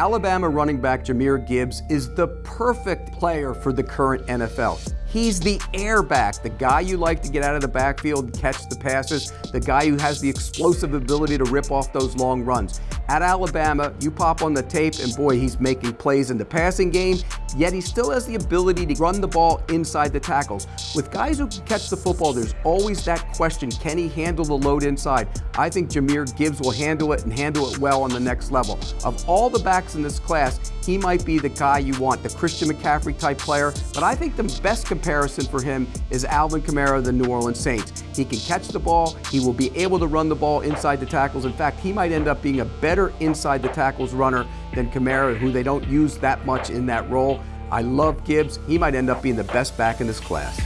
Alabama running back Jahmyr Gibbs is the perfect player for the current NFL. He's the airback, the guy you like to get out of the backfield and catch the passes, the guy who has the explosive ability to rip off those long runs. At Alabama, you pop on the tape and boy, he's making plays in the passing game, yet he still has the ability to run the ball inside the tackles. With guys who can catch the football, there's always that question, can he handle the load inside? I think Jahmyr Gibbs will handle it and handle it well on the next level. Of all the backs in this class, he might be the guy you want, the Christian McCaffrey type player, but I think the best comparison for him is Alvin Kamara of the New Orleans Saints. He can catch the ball, he will be able to run the ball inside the tackles. In fact, he might end up being a better inside the tackles runner than Kamara, who they don't use that much in that role. I love Gibbs. He might end up being the best back in this class.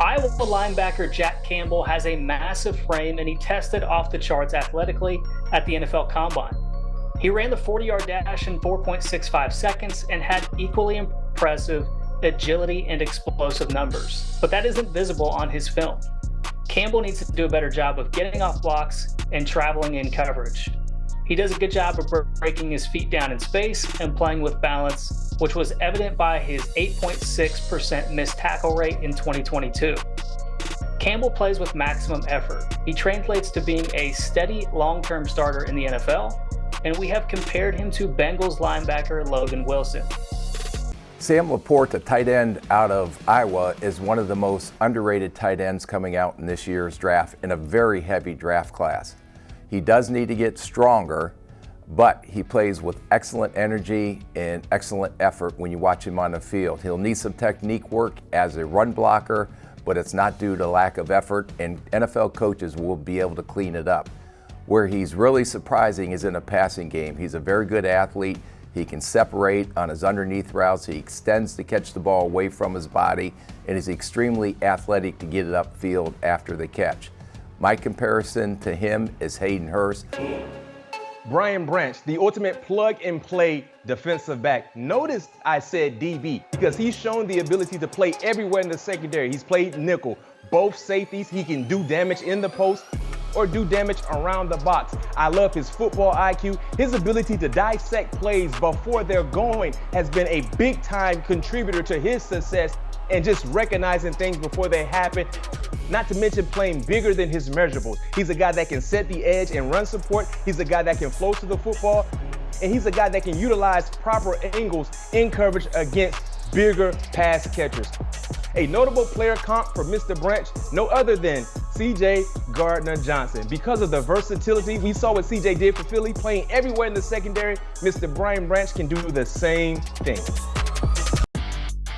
Iowa linebacker Jack Campbell has a massive frame and he tested off the charts athletically at the NFL Combine. He ran the 40 yard dash in 4.65 seconds and had equally impressive agility, and explosive numbers, but that isn't visible on his film. Campbell needs to do a better job of getting off blocks and traveling in coverage. He does a good job of breaking his feet down in space and playing with balance, which was evident by his 8.6% missed tackle rate in 2022. Campbell plays with maximum effort. He translates to being a steady, long-term starter in the NFL, and we have compared him to Bengals linebacker Logan Wilson. Sam LaPorta, the tight end out of Iowa, is one of the most underrated tight ends coming out in this year's draft in a very heavy draft class. He does need to get stronger, but he plays with excellent energy and excellent effort when you watch him on the field. He'll need some technique work as a run blocker, but it's not due to lack of effort, and NFL coaches will be able to clean it up. Where he's really surprising is in a passing game. He's a very good athlete. He can separate on his underneath routes. He extends to catch the ball away from his body and is extremely athletic to get it upfield after the catch. My comparison to him is Hayden Hurst. Brian Branch, the ultimate plug and play defensive back. Notice I said DB because he's shown the ability to play everywhere in the secondary. He's played nickel, both safeties. He can do damage in the post or do damage around the box. I love his football IQ. His ability to dissect plays before they're going has been a big time contributor to his success and just recognizing things before they happen. Not to mention playing bigger than his measurables. He's a guy that can set the edge and run support. He's a guy that can flow to the football. And he's a guy that can utilize proper angles in coverage against bigger pass catchers. A notable player comp for Mr. Branch, no other than CJ Gardner Johnson. Because of the versatility we saw what CJ did for Philly, playing everywhere in the secondary, Mr. Brian Branch can do the same thing.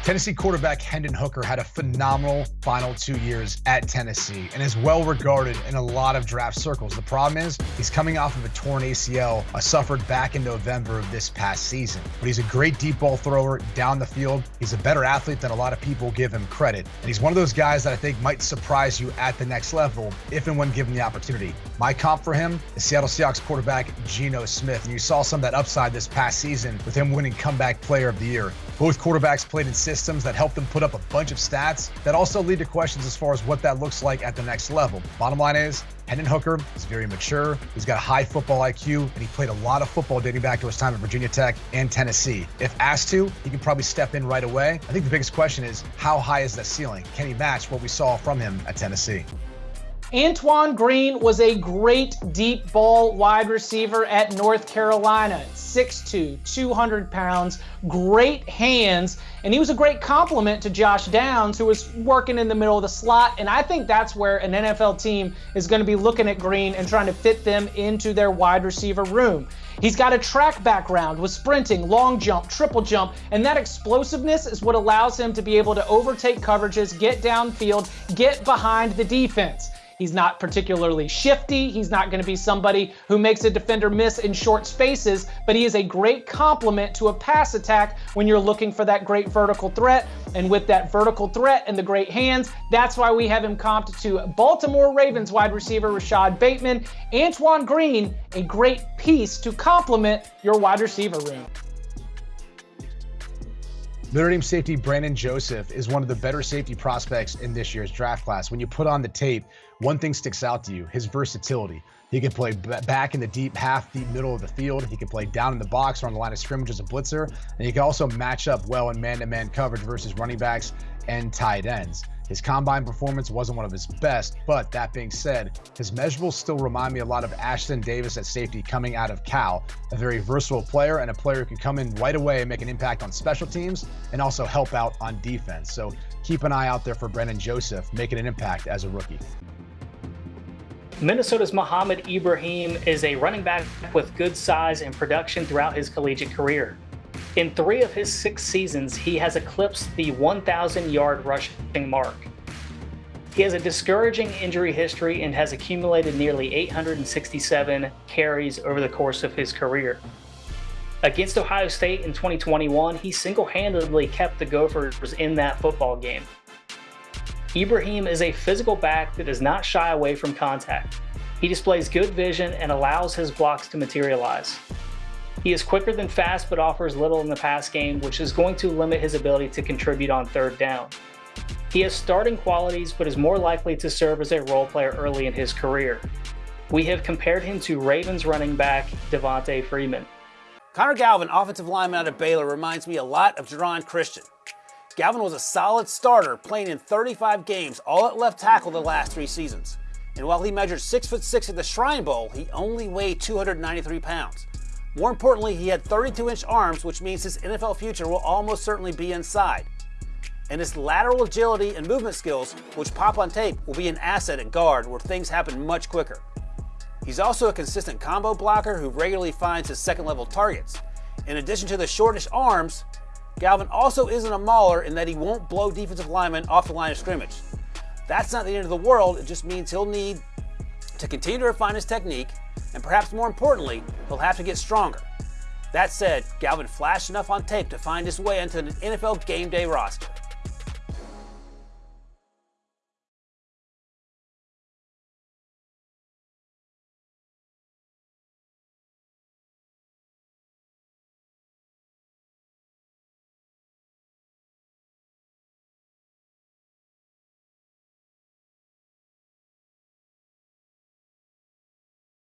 Tennessee quarterback Hendon Hooker had a phenomenal final two years at Tennessee and is well regarded in a lot of draft circles. The problem is he's coming off of a torn ACL uh, suffered back in November of this past season. But he's a great deep ball thrower down the field. He's a better athlete than a lot of people give him credit. And he's one of those guys that I think might surprise you at the next level if and when given the opportunity. My comp for him is Seattle Seahawks quarterback Geno Smith. And you saw some of that upside this past season with him winning comeback player of the year. Both quarterbacks played in systems that help them put up a bunch of stats that also lead to questions as far as what that looks like at the next level. Bottom line is, Hendon Hooker is very mature. He's got a high football IQ, and he played a lot of football dating back to his time at Virginia Tech and Tennessee. If asked to, he can probably step in right away. I think the biggest question is how high is that ceiling? Can he match what we saw from him at Tennessee? Antoine Green was a great deep ball wide receiver at North Carolina. 6'2, 200 pounds, great hands, and he was a great complement to Josh Downs, who was working in the middle of the slot. And I think that's where an NFL team is going to be looking at Green and trying to fit them into their wide receiver room. He's got a track background with sprinting, long jump, triple jump, and that explosiveness is what allows him to be able to overtake coverages, get downfield, get behind the defense. He's not particularly shifty. He's not going to be somebody who makes a defender miss in short spaces, but he is a great complement to a pass attack when you're looking for that great vertical threat. And with that vertical threat and the great hands, that's why we have him comped to Baltimore Ravens wide receiver Rashod Bateman. Antoine Green, a great piece to complement your wide receiver room. Notre Dame safety Brandon Joseph is one of the better safety prospects in this year's draft class. When you put on the tape, one thing sticks out to you his versatility. He can play back in the deep half, deep middle of the field. He can play down in the box or on the line of scrimmage as a blitzer. And he can also match up well in man to man coverage versus running backs and tight ends. His combine performance wasn't one of his best, but that being said, his measurables still remind me a lot of Ashtyn Davis at safety coming out of Cal, a very versatile player and a player who can come in right away and make an impact on special teams and also help out on defense. So keep an eye out there for Brandon Joseph making an impact as a rookie. Minnesota's Mohamed Ibrahim is a running back with good size and production throughout his collegiate career. In three of his six seasons, he has eclipsed the 1,000 yard rushing mark. He has a discouraging injury history and has accumulated nearly 867 carries over the course of his career. Against Ohio State in 2021, he single handedly kept the Gophers in that football game. Ibrahim is a physical back that does not shy away from contact. He displays good vision and allows his blocks to materialize. He is quicker than fast but offers little in the pass game, which is going to limit his ability to contribute on third down. He has starting qualities but is more likely to serve as a role player early in his career. We have compared him to Ravens running back Devonta Freeman. Connor Galvin, offensive lineman out of Baylor, reminds me a lot of Geron Christian. Galvin was a solid starter, playing in 35 games, all at left tackle the last three seasons. And while he measured 6 foot 6 at the Shrine Bowl, he only weighed 293 pounds. More importantly, he had 32 inch arms, which means his NFL future will almost certainly be inside. And his lateral agility and movement skills, which pop on tape, will be an asset at guard where things happen much quicker. He's also a consistent combo blocker who regularly finds his second level targets. In addition to the shortish arms, Galvin also isn't a mauler in that he won't blow defensive linemen off the line of scrimmage. That's not the end of the world, it just means he'll need to continue to refine his technique and perhaps more importantly, he'll have to get stronger. That said, Galvin flashed enough on tape to find his way into an NFL game day roster.